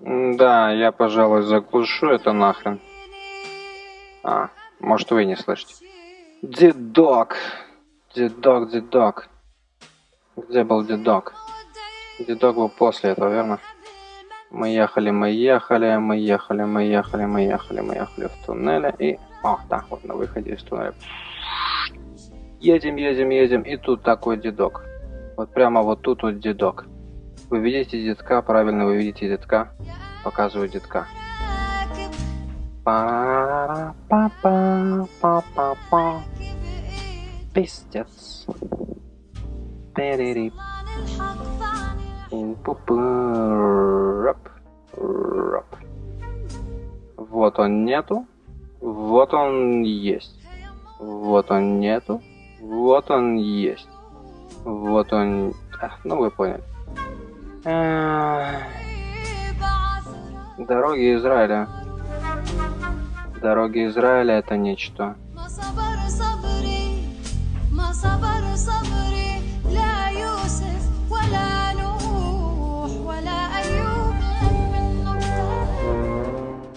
Да, я, пожалуй, заглушу это нахрен. А, может вы не слышите. Дедок. Дедок, дедок. Где был дедок? Дедок был после этого, верно? Мы ехали, мы ехали, мы ехали, мы ехали, мы ехали, мы ехали в туннеле и... О, да, вот на выходе из туннеля. Едем, едем, едем, и тут такой дедок. Вот прямо вот тут вот дедок. Вы видите детка, правильно, вы видите детка. Показываю детка. па па па па па па Пиздец. Перери. Вот он нету. Вот он есть. Вот он нету. Вот он есть. Вот он... А, ну вы поняли. Дороги Израиля. Дороги Израиля это нечто.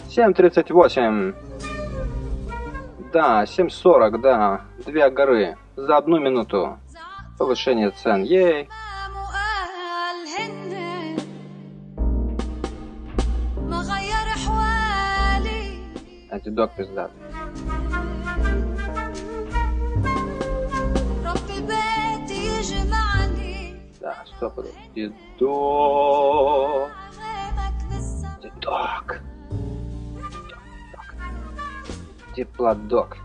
Семь тридцать восемь. Да, семь сорок, да. Две горы. За одну минуту. Повышение цен. Ей. وغير حوالي انت دوك بزاف رب البيت يجمعني لا استغفر الدوك الدوك Теплодок.